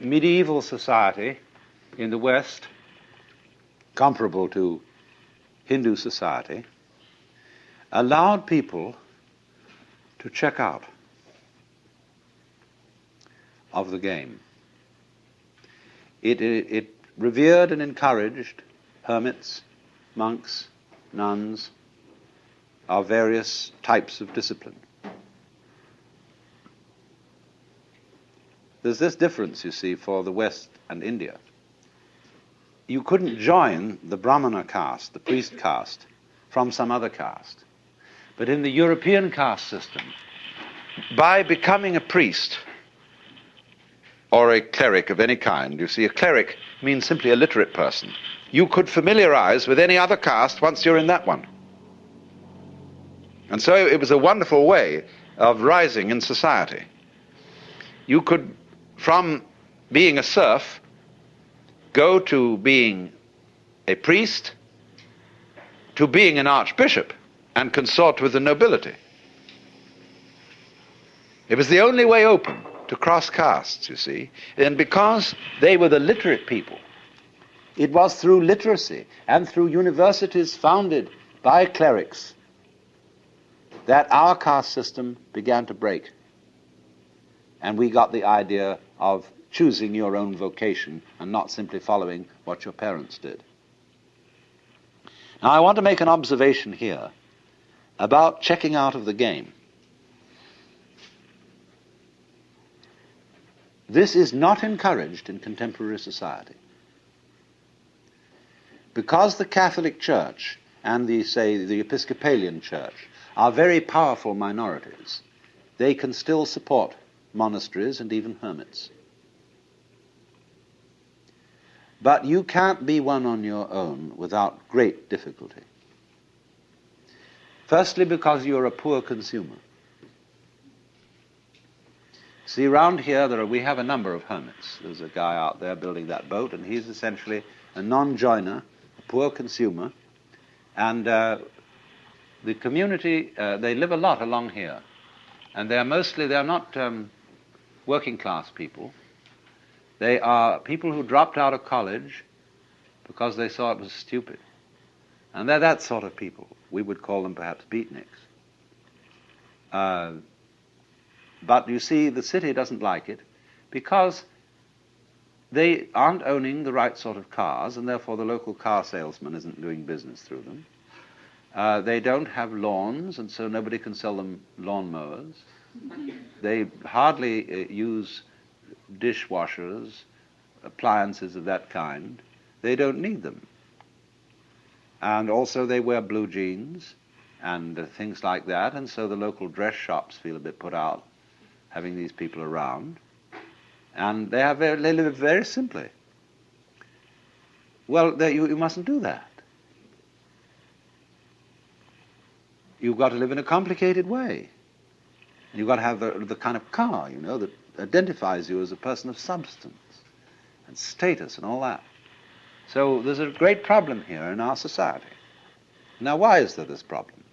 medieval society in the West, comparable to Hindu society, allowed people to check out of the game. It, it, it revered and encouraged hermits, monks, nuns of various types of discipline. There's this difference, you see, for the West and India. You couldn't join the Brahmana caste, the priest caste, from some other caste. But in the European caste system, by becoming a priest or a cleric of any kind, you see, a cleric means simply a literate person. You could familiarize with any other caste once you're in that one. And so it was a wonderful way of rising in society. You could from being a serf go to being a priest to being an archbishop and consort with the nobility. It was the only way open to cross castes, you see. And because they were the literate people, it was through literacy and through universities founded by clerics that our caste system began to break. And we got the idea of choosing your own vocation and not simply following what your parents did. Now, I want to make an observation here about checking out of the game. This is not encouraged in contemporary society. Because the Catholic Church and the, say, the Episcopalian Church are very powerful minorities, they can still support monasteries, and even hermits. But you can't be one on your own without great difficulty. Firstly, because you're a poor consumer. See, around here, there are, we have a number of hermits. There's a guy out there building that boat, and he's essentially a non-joiner, a poor consumer, and uh, the community, uh, they live a lot along here. And they're mostly, they're not um, working class people. They are people who dropped out of college because they saw it was stupid. And they're that sort of people. We would call them perhaps beatniks. Uh, but you see, the city doesn't like it because they aren't owning the right sort of cars, and therefore the local car salesman isn't doing business through them. Uh, they don't have lawns, and so nobody can sell them lawnmowers. They hardly uh, use dishwashers, appliances of that kind. They don't need them. And also they wear blue jeans and uh, things like that, and so the local dress shops feel a bit put out having these people around. And they, have very, they live very simply. Well, you, you mustn't do that. You've got to live in a complicated way. You've got to have the, the kind of car, you know, that identifies you as a person of substance and status and all that. So there's a great problem here in our society. Now, why is there this problem?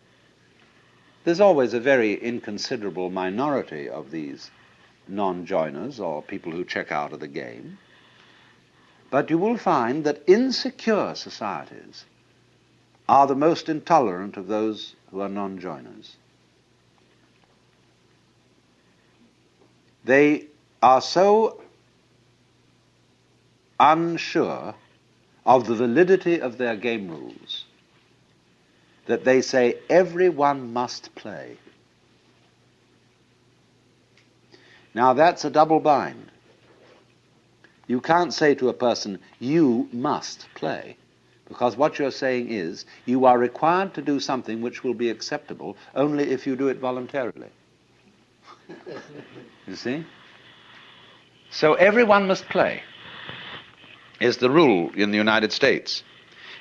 There's always a very inconsiderable minority of these non-joiners or people who check out of the game. But you will find that insecure societies are the most intolerant of those who are non-joiners. They are so unsure of the validity of their game rules that they say everyone must play. Now that's a double bind. You can't say to a person, you must play, because what you're saying is you are required to do something which will be acceptable only if you do it voluntarily. You see? So everyone must play, is the rule in the United States.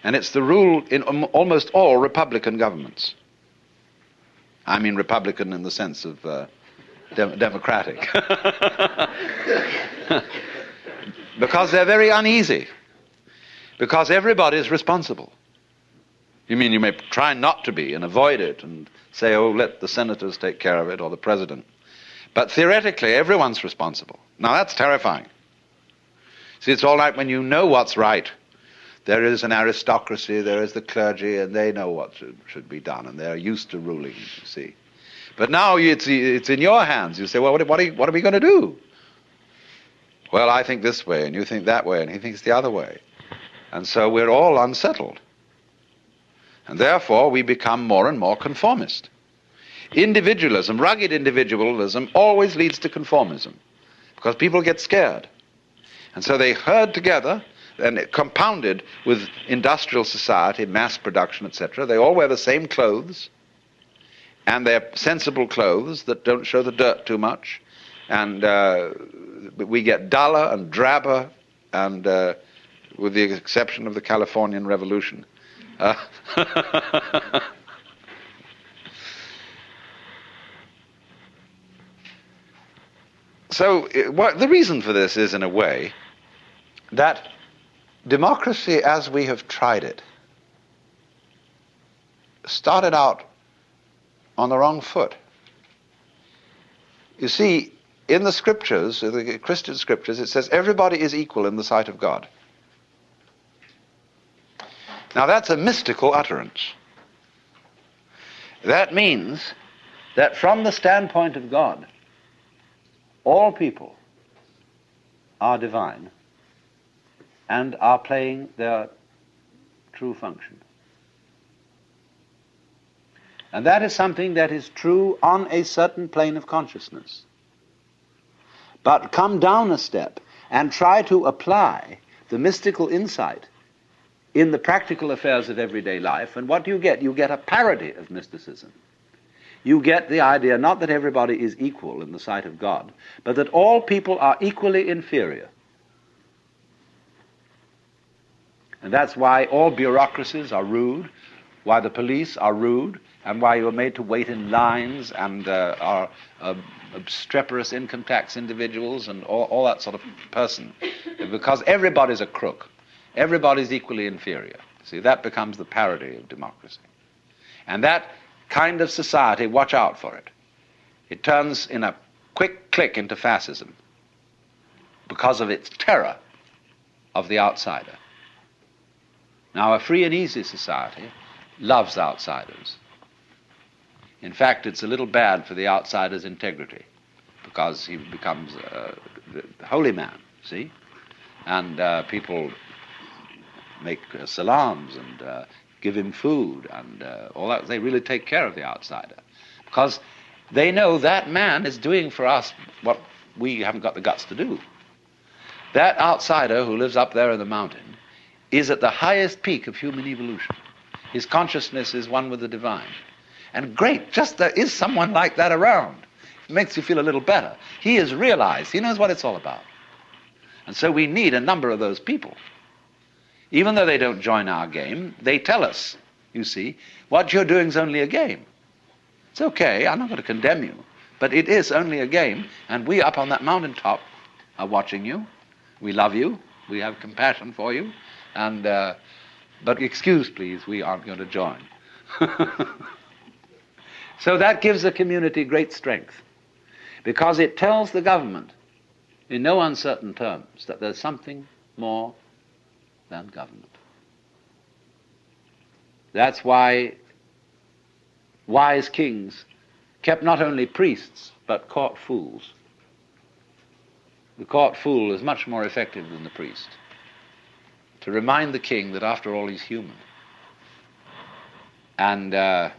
And it's the rule in almost all Republican governments. I mean, Republican in the sense of uh, de democratic. because they're very uneasy. Because everybody is responsible. You mean you may try not to be and avoid it and say, oh, let the senators take care of it or the president. But theoretically, everyone's responsible. Now, that's terrifying. See, it's all right when you know what's right. There is an aristocracy, there is the clergy, and they know what should, should be done, and they're used to ruling, you see. But now it's, it's in your hands. You say, well, what, what, are, what are we going to do? Well, I think this way, and you think that way, and he thinks the other way. And so we're all unsettled. And therefore, we become more and more conformist. Individualism, rugged individualism, always leads to conformism because people get scared. And so they herd together and compounded with industrial society, mass production, etc. They all wear the same clothes, and they're sensible clothes that don't show the dirt too much. And uh, we get duller and drabber, and uh, with the exception of the Californian Revolution. Uh, so, uh, what, the reason for this is, in a way, that democracy as we have tried it started out on the wrong foot. You see, in the scriptures, the Christian scriptures, it says everybody is equal in the sight of God. Now that's a mystical utterance. That means that from the standpoint of God, all people are divine and are playing their true function. And that is something that is true on a certain plane of consciousness. But come down a step and try to apply the mystical insight in the practical affairs of everyday life, and what do you get? You get a parody of mysticism. You get the idea not that everybody is equal in the sight of God, but that all people are equally inferior. And that's why all bureaucracies are rude, why the police are rude, and why you are made to wait in lines and uh, are uh, obstreperous income tax individuals and all, all that sort of person. Because everybody's a crook. Everybody's equally inferior. See, that becomes the parody of democracy. And that kind of society, watch out for it. It turns in a quick click into fascism because of its terror of the outsider. Now, a free and easy society loves outsiders. In fact, it's a little bad for the outsider's integrity because he becomes a holy man, see? And uh, people make uh, salams and uh, give him food and uh, all that. They really take care of the outsider because they know that man is doing for us what we haven't got the guts to do. That outsider who lives up there in the mountain is at the highest peak of human evolution. His consciousness is one with the divine. And great, just there is someone like that around. It makes you feel a little better. He has realized, he knows what it's all about. And so we need a number of those people. Even though they don't join our game, they tell us, you see, what you're doing is only a game. It's okay, I'm not going to condemn you, but it is only a game, and we up on that mountaintop are watching you. We love you, we have compassion for you, and uh, but excuse, please, we aren't going to join. so that gives the community great strength because it tells the government in no uncertain terms that there's something more than government. That's why wise kings kept not only priests but court fools. The court fool is much more effective than the priest to remind the king that after all he's human. And uh,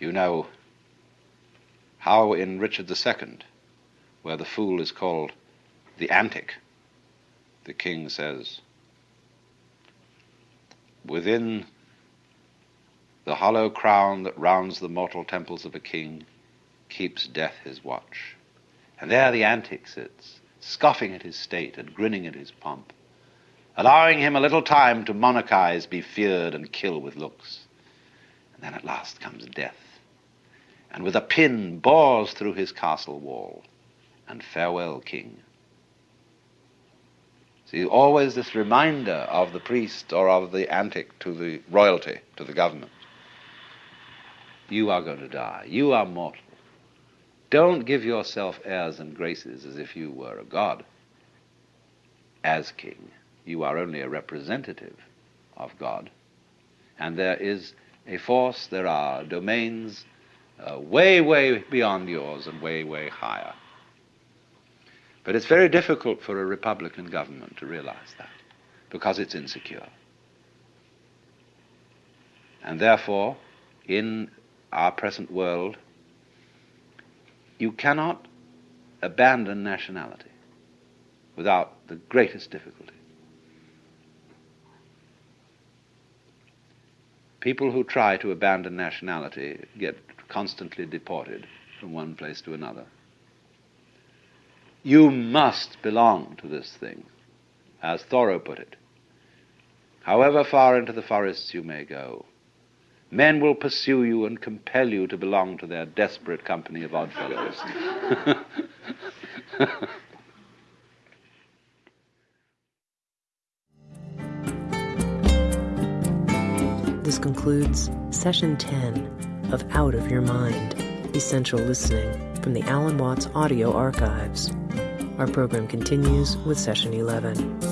you know how in Richard II, where the fool is called the antic, the king says, Within the hollow crown that rounds the mortal temples of a king keeps death his watch. And there the antic sits, scoffing at his state and grinning at his pomp, allowing him a little time to monarchize, be feared, and kill with looks. And then at last comes death, and with a pin bores through his castle wall, and farewell, king. See, always this reminder of the priest or of the antic to the royalty, to the government. You are going to die. You are mortal. Don't give yourself airs and graces as if you were a god. as king. You are only a representative of God. And there is a force, there are domains uh, way, way beyond yours and way, way higher. But it's very difficult for a Republican government to realize that because it's insecure. And therefore, in our present world, you cannot abandon nationality without the greatest difficulty. People who try to abandon nationality get constantly deported from one place to another. You must belong to this thing, as Thoreau put it. However far into the forests you may go, men will pursue you and compel you to belong to their desperate company of oddfellows. this concludes session 10 of Out of Your Mind Essential Listening from the Alan Watts Audio Archives. Our program continues with session 11.